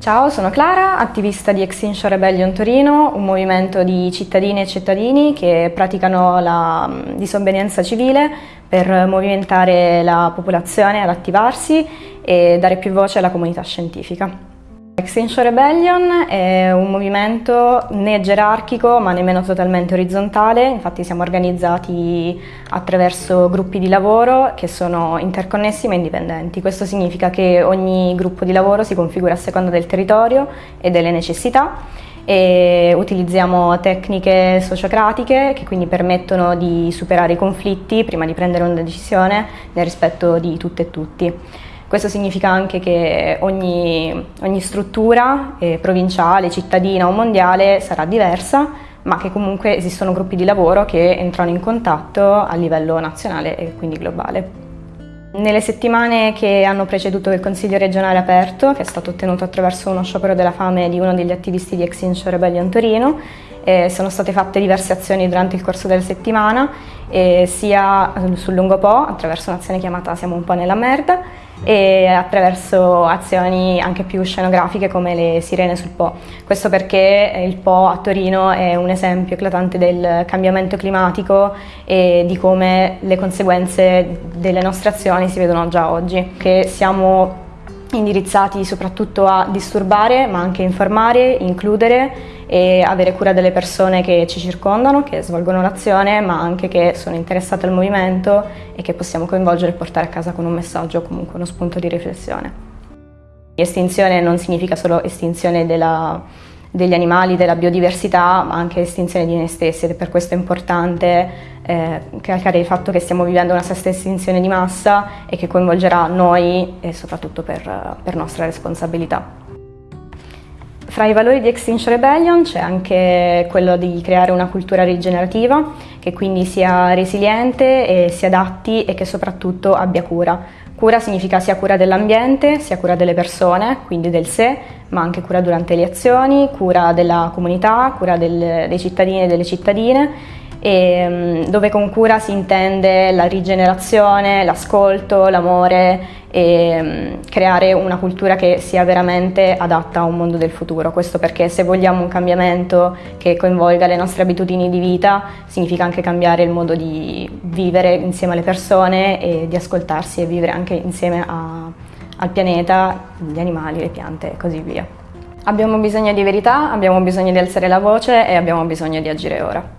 Ciao, sono Clara, attivista di Extinction Rebellion Torino, un movimento di cittadine e cittadini che praticano la disobbedienza civile per movimentare la popolazione ad attivarsi e dare più voce alla comunità scientifica. Extinction Rebellion è un movimento né gerarchico ma nemmeno totalmente orizzontale, infatti siamo organizzati attraverso gruppi di lavoro che sono interconnessi ma indipendenti. Questo significa che ogni gruppo di lavoro si configura a seconda del territorio e delle necessità e utilizziamo tecniche sociocratiche che quindi permettono di superare i conflitti prima di prendere una decisione nel rispetto di tutte e tutti. Questo significa anche che ogni, ogni struttura eh, provinciale, cittadina o mondiale sarà diversa, ma che comunque esistono gruppi di lavoro che entrano in contatto a livello nazionale e quindi globale. Nelle settimane che hanno preceduto il Consiglio regionale aperto, che è stato ottenuto attraverso uno sciopero della fame di uno degli attivisti di Extinction Rebellion Torino, eh, sono state fatte diverse azioni durante il corso della settimana, eh, sia sul lungo Po, attraverso un'azione chiamata Siamo un po' nella merda, e attraverso azioni anche più scenografiche come le sirene sul Po. Questo perché il Po a Torino è un esempio eclatante del cambiamento climatico e di come le conseguenze delle nostre azioni si vedono già oggi, che siamo indirizzati soprattutto a disturbare ma anche informare, includere e avere cura delle persone che ci circondano, che svolgono l'azione ma anche che sono interessate al movimento e che possiamo coinvolgere e portare a casa con un messaggio o comunque uno spunto di riflessione. Estinzione non significa solo estinzione della, degli animali, della biodiversità, ma anche estinzione di noi stessi ed è per questo importante eh, calcare il fatto che stiamo vivendo una stessa estinzione di massa e che coinvolgerà noi e soprattutto per, per nostra responsabilità. Fra i valori di Extinction Rebellion c'è anche quello di creare una cultura rigenerativa che quindi sia resiliente e si adatti e che soprattutto abbia cura. Cura significa sia cura dell'ambiente, sia cura delle persone, quindi del sé, ma anche cura durante le azioni, cura della comunità, cura del, dei cittadini e delle cittadine e, mm, dove con cura si intende la rigenerazione, l'ascolto, l'amore e mm, creare una cultura che sia veramente adatta a un mondo del futuro. Questo perché se vogliamo un cambiamento che coinvolga le nostre abitudini di vita significa anche cambiare il modo di vivere insieme alle persone e di ascoltarsi e vivere anche insieme a, al pianeta, gli animali, le piante e così via. Abbiamo bisogno di verità, abbiamo bisogno di alzare la voce e abbiamo bisogno di agire ora.